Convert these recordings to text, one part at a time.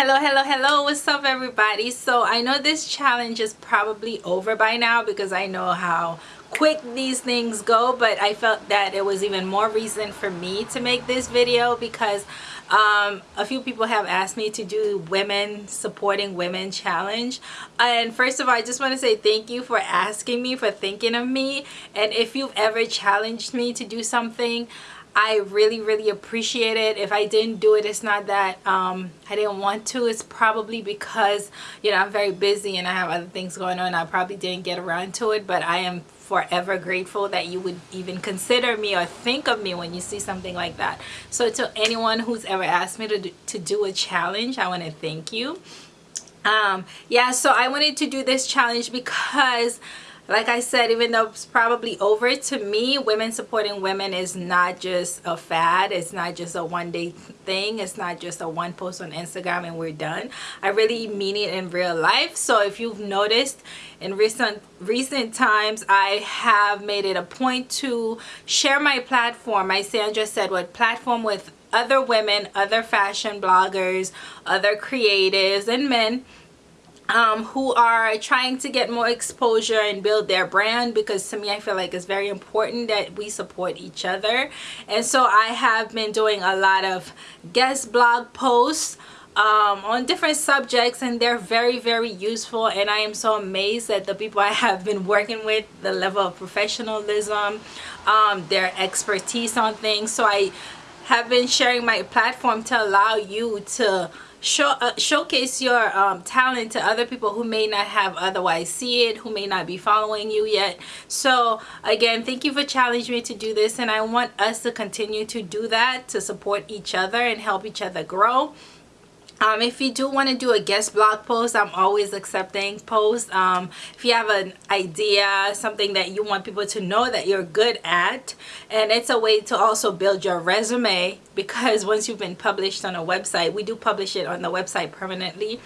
hello hello hello. What's up everybody? So i know this challenge is probably over by now because i know how quick these things go but i felt that it was even more reason for me to make this video because um, a few people have asked me to do women supporting women challenge. And first of all I just want to say thank you for asking me for thinking of me. And if you've ever challenged me to do something I really really appreciate it. If I didn't do it it's not that um, I didn't want to. It's probably because you know I'm very busy and I have other things going on. I probably didn't get around to it but I am forever grateful that you would even consider me or think of me when you see something like that. So to anyone who's ever asked me to do, to do a challenge I want to thank you. Um yeah so I wanted to do this challenge because like I said, even though it's probably over, to me, women supporting women is not just a fad. It's not just a one day thing. It's not just a one post on Instagram and we're done. I really mean it in real life. So if you've noticed in recent recent times, I have made it a point to share my platform. My Sandra said what platform with other women, other fashion bloggers, other creatives and men um, who are trying to get more exposure and build their brand because to me I feel like it's very important that we support each other. And so I have been doing a lot of guest blog posts um, on different subjects and they're very very useful. And I am so amazed at the people I have been working with the level of professionalism um, their expertise on things. So I have been sharing my platform to allow you to show uh, showcase your um, talent to other people who may not have otherwise see it who may not be following you yet. So again thank you for challenging me to do this and I want us to continue to do that to support each other and help each other grow um, if you do want to do a guest blog post i'm always accepting posts. Um, if you have an idea something that you want people to know that you're good at and it's a way to also build your resume because once you've been published on a website we do publish it on the website permanently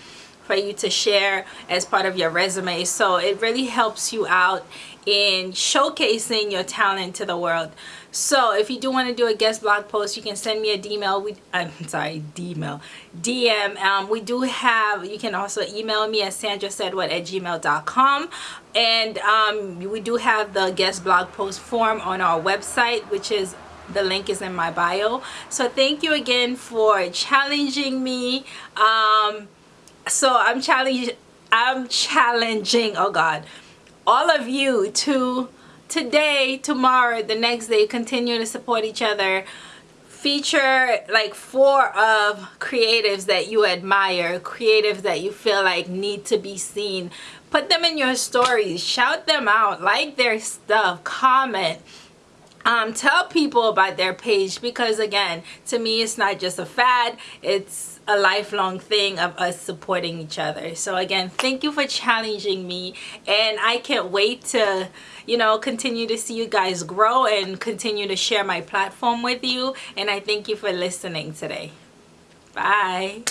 for you to share as part of your resume. So it really helps you out in showcasing your talent to the world. So if you do want to do a guest blog post you can send me a dmail. We i'm sorry dmail. Dm um, we do have you can also email me at sandra said what at gmail.com and um, we do have the guest blog post form on our website which is the link is in my bio. So thank you again for challenging me. Um, so i'm challenging i'm challenging oh god all of you to today tomorrow the next day continue to support each other. Feature like four of creatives that you admire creatives that you feel like need to be seen. Put them in your stories shout them out like their stuff comment um, tell people about their page because again to me it's not just a fad. It's a lifelong thing of us supporting each other. So again thank you for challenging me and I can't wait to you know continue to see you guys grow and continue to share my platform with you and I thank you for listening today. Bye